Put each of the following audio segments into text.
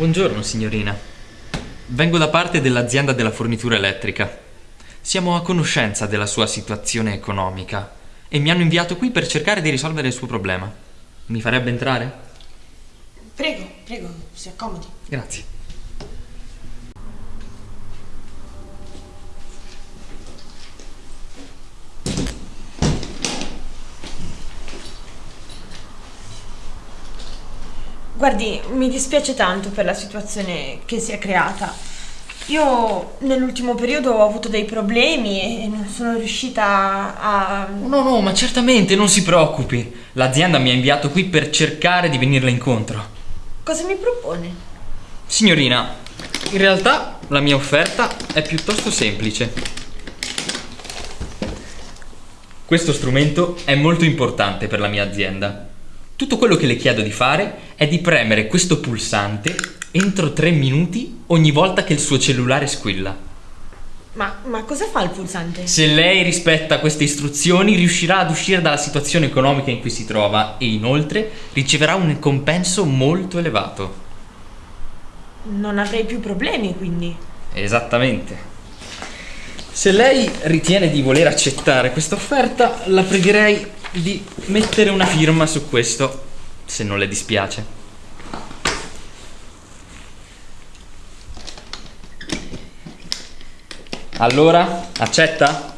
Buongiorno signorina. Vengo da parte dell'azienda della fornitura elettrica. Siamo a conoscenza della sua situazione economica e mi hanno inviato qui per cercare di risolvere il suo problema. Mi farebbe entrare? Prego, prego, si accomodi. Grazie. Guardi, mi dispiace tanto per la situazione che si è creata. Io nell'ultimo periodo ho avuto dei problemi e non sono riuscita a... No, no, ma certamente non si preoccupi. L'azienda mi ha inviato qui per cercare di venirle incontro. Cosa mi propone? Signorina, in realtà la mia offerta è piuttosto semplice. Questo strumento è molto importante per la mia azienda. Tutto quello che le chiedo di fare è di premere questo pulsante entro 3 minuti ogni volta che il suo cellulare squilla. Ma, ma cosa fa il pulsante? Se lei rispetta queste istruzioni riuscirà ad uscire dalla situazione economica in cui si trova e inoltre riceverà un compenso molto elevato. Non avrei più problemi quindi. Esattamente. Se lei ritiene di voler accettare questa offerta, la pregherei di mettere una firma su questo, se non le dispiace. Allora, accetta?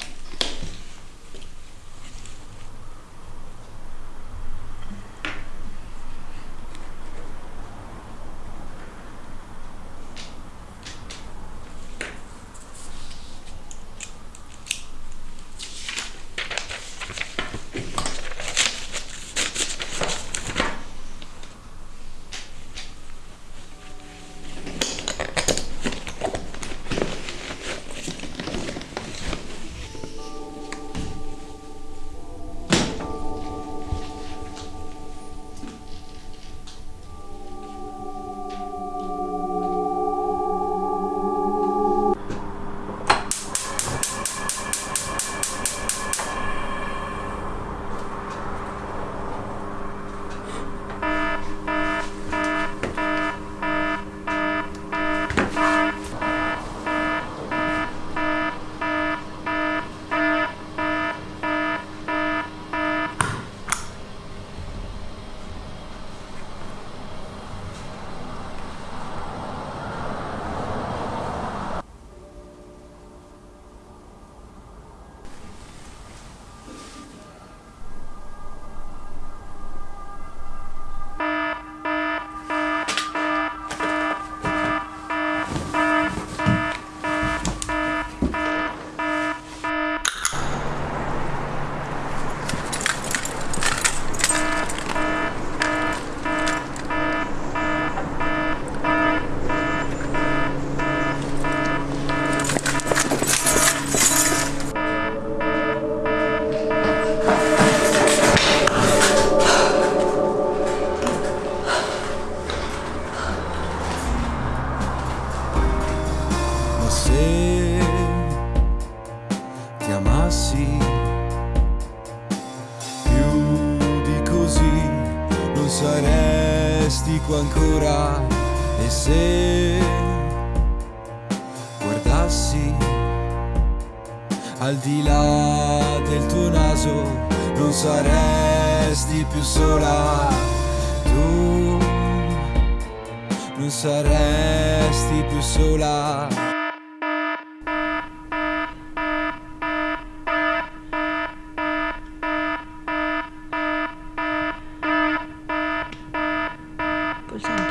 Saresti qua ancora. E se guardassi al di là del tuo naso, non saresti più sola. Tu non saresti più sola. 100%.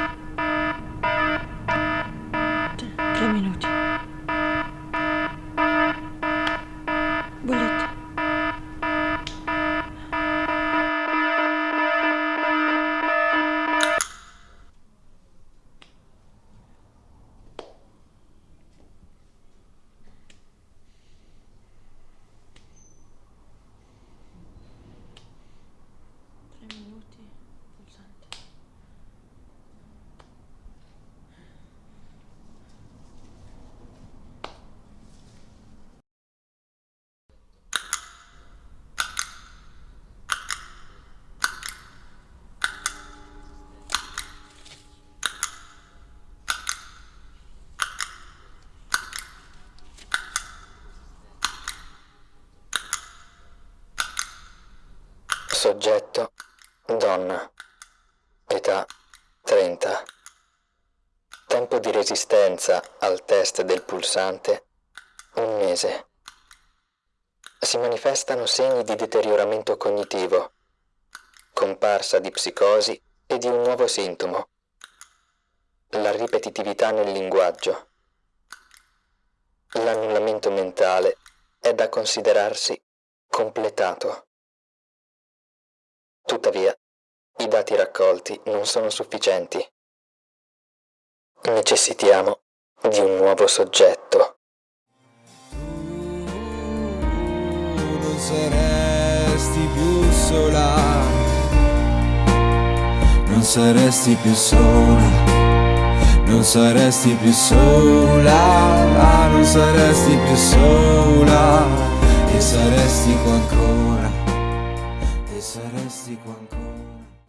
Soggetto donna. Età 30. Tempo di resistenza al test del pulsante un mese. Si manifestano segni di deterioramento cognitivo, comparsa di psicosi e di un nuovo sintomo, la ripetitività nel linguaggio. L'annullamento mentale è da considerarsi completato. Tuttavia, i dati raccolti non sono sufficienti. Necessitiamo di un nuovo soggetto. Tu non saresti più sola, non saresti più sola, non saresti più sola, non saresti più sola. E saresti qua ancora